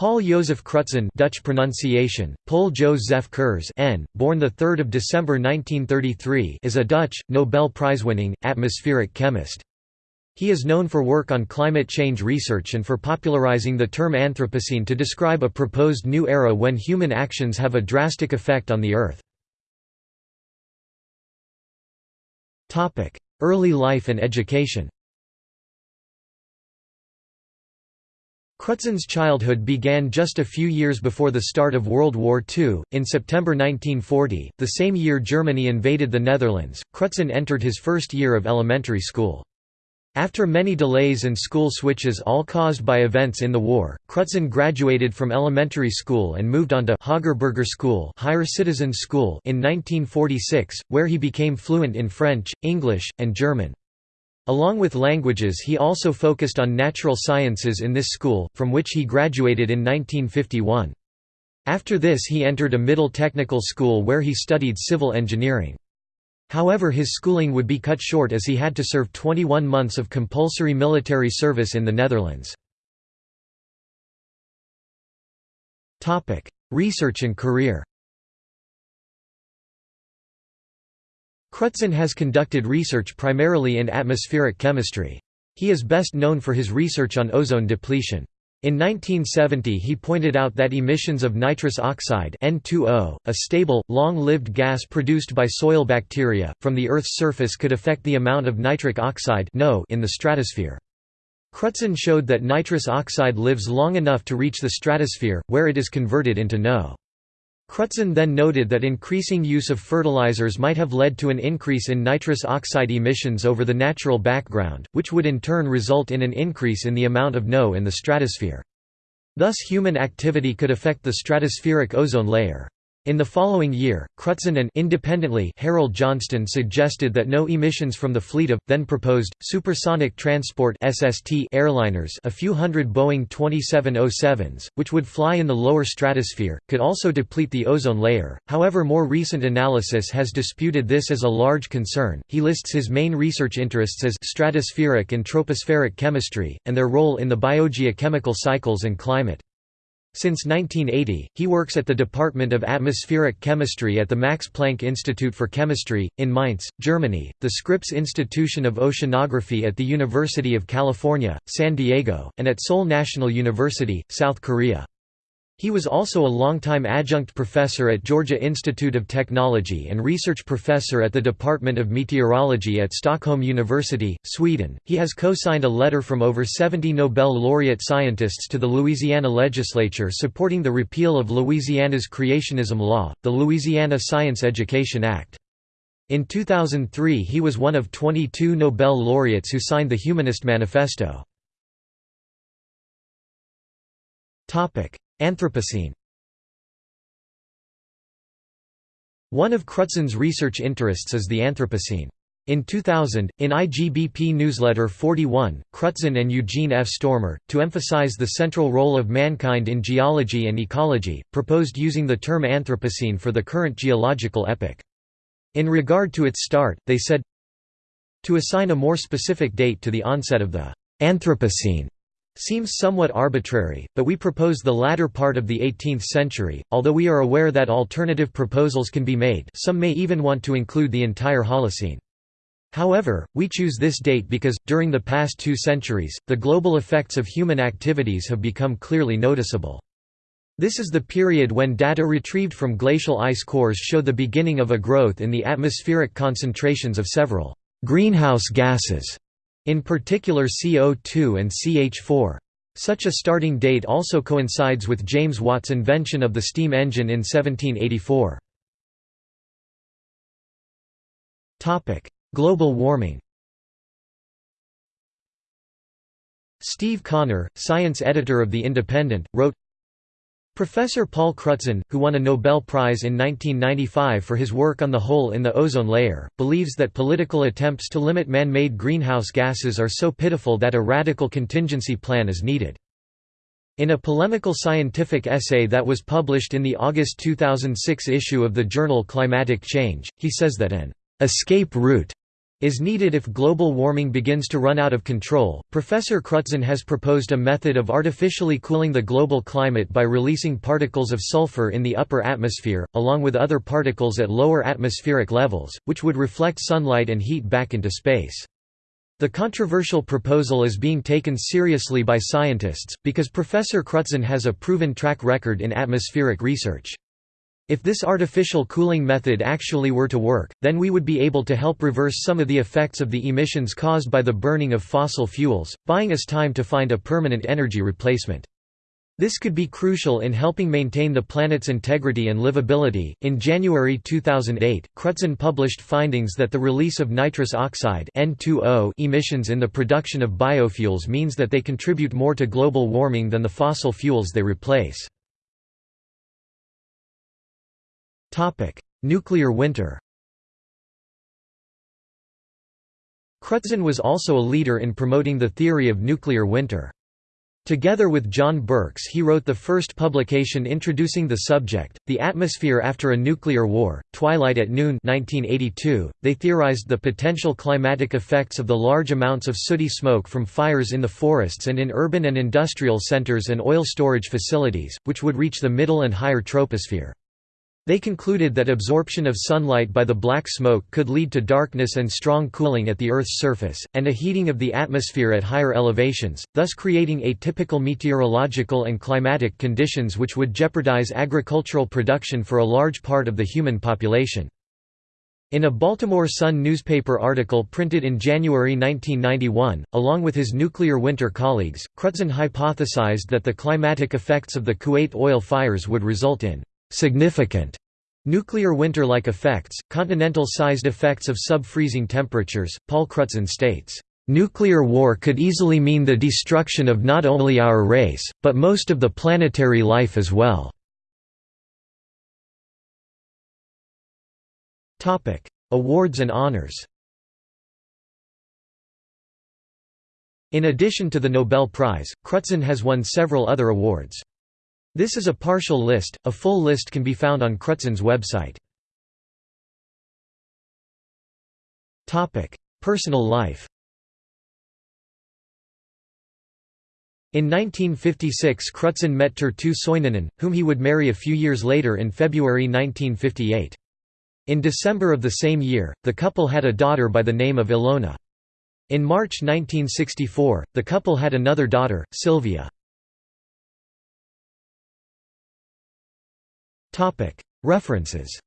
Paul Joseph Crutzen Dutch pronunciation, Paul Joseph Kurz N., born 3 December 1933 is a Dutch, Nobel Prize-winning, atmospheric chemist. He is known for work on climate change research and for popularizing the term Anthropocene to describe a proposed new era when human actions have a drastic effect on the Earth. Early life and education Crutzen's childhood began just a few years before the start of World War II. In September 1940, the same year Germany invaded the Netherlands, Crutzen entered his first year of elementary school. After many delays and school switches all caused by events in the war, Crutzen graduated from elementary school and moved on to Hogere Burgerschool, Higher Citizens School in 1946, where he became fluent in French, English, and German. Along with languages he also focused on natural sciences in this school, from which he graduated in 1951. After this he entered a middle technical school where he studied civil engineering. However his schooling would be cut short as he had to serve 21 months of compulsory military service in the Netherlands. Research and career Crutzen has conducted research primarily in atmospheric chemistry. He is best known for his research on ozone depletion. In 1970 he pointed out that emissions of nitrous oxide N2O, a stable, long-lived gas produced by soil bacteria, from the Earth's surface could affect the amount of nitric oxide in the stratosphere. Crutzen showed that nitrous oxide lives long enough to reach the stratosphere, where it is converted into NO. Crutzen then noted that increasing use of fertilizers might have led to an increase in nitrous oxide emissions over the natural background, which would in turn result in an increase in the amount of NO in the stratosphere. Thus human activity could affect the stratospheric ozone layer. In the following year, Crutzen and independently Harold Johnston suggested that no emissions from the fleet of, then proposed, supersonic transport SST airliners a few hundred Boeing 2707s, which would fly in the lower stratosphere, could also deplete the ozone layer. However more recent analysis has disputed this as a large concern. He lists his main research interests as stratospheric and tropospheric chemistry, and their role in the biogeochemical cycles and climate. Since 1980, he works at the Department of Atmospheric Chemistry at the Max Planck Institute for Chemistry, in Mainz, Germany, the Scripps Institution of Oceanography at the University of California, San Diego, and at Seoul National University, South Korea. He was also a longtime adjunct professor at Georgia Institute of Technology and research professor at the Department of Meteorology at Stockholm University, Sweden. He has co signed a letter from over 70 Nobel laureate scientists to the Louisiana legislature supporting the repeal of Louisiana's creationism law, the Louisiana Science Education Act. In 2003, he was one of 22 Nobel laureates who signed the Humanist Manifesto. Anthropocene One of Crutzen's research interests is the Anthropocene. In 2000, in IGBP Newsletter 41, Crutzen and Eugene F. Stoermer, to emphasize the central role of mankind in geology and ecology, proposed using the term Anthropocene for the current geological epoch. In regard to its start, they said, To assign a more specific date to the onset of the Anthropocene seems somewhat arbitrary, but we propose the latter part of the 18th century, although we are aware that alternative proposals can be made some may even want to include the entire Holocene. However, we choose this date because, during the past two centuries, the global effects of human activities have become clearly noticeable. This is the period when data retrieved from glacial ice cores show the beginning of a growth in the atmospheric concentrations of several greenhouse gases in particular CO2 and CH4. Such a starting date also coincides with James Watt's invention of the steam engine in 1784. Global warming Steve Connor, science editor of The Independent, wrote, Professor Paul Crutzen, who won a Nobel Prize in 1995 for his work on the hole in the ozone layer, believes that political attempts to limit man-made greenhouse gases are so pitiful that a radical contingency plan is needed. In a polemical scientific essay that was published in the August 2006 issue of the journal Climatic Change, he says that an escape route is needed if global warming begins to run out of control. Professor Crutzen has proposed a method of artificially cooling the global climate by releasing particles of sulfur in the upper atmosphere, along with other particles at lower atmospheric levels, which would reflect sunlight and heat back into space. The controversial proposal is being taken seriously by scientists, because Professor Crutzen has a proven track record in atmospheric research. If this artificial cooling method actually were to work, then we would be able to help reverse some of the effects of the emissions caused by the burning of fossil fuels, buying us time to find a permanent energy replacement. This could be crucial in helping maintain the planet's integrity and livability. In January 2008, Crutzen published findings that the release of nitrous oxide N2O emissions in the production of biofuels means that they contribute more to global warming than the fossil fuels they replace. Topic: Nuclear winter. Crutzen was also a leader in promoting the theory of nuclear winter. Together with John Birks he wrote the first publication introducing the subject, The Atmosphere After a Nuclear War, Twilight at Noon 1982. .They theorized the potential climatic effects of the large amounts of sooty smoke from fires in the forests and in urban and industrial centers and oil storage facilities, which would reach the middle and higher troposphere. They concluded that absorption of sunlight by the black smoke could lead to darkness and strong cooling at the Earth's surface, and a heating of the atmosphere at higher elevations, thus creating atypical meteorological and climatic conditions which would jeopardize agricultural production for a large part of the human population. In a Baltimore Sun newspaper article printed in January 1991, along with his nuclear winter colleagues, Crutzen hypothesized that the climatic effects of the Kuwait oil fires would result in significant nuclear winter-like effects, continental-sized effects of sub-freezing temperatures. Paul Crutzen states, "Nuclear war could easily mean the destruction of not only our race, but most of the planetary life as well." Awards and honors. In addition to the Nobel Prize, Crutzen has won several other awards. This is a partial list, a full list can be found on Crutzen's website. Personal life In 1956 Crutzen met Terttu Soininen, whom he would marry a few years later in February 1958. In December of the same year, the couple had a daughter by the name of Ilona. In March 1964, the couple had another daughter, Sylvia. References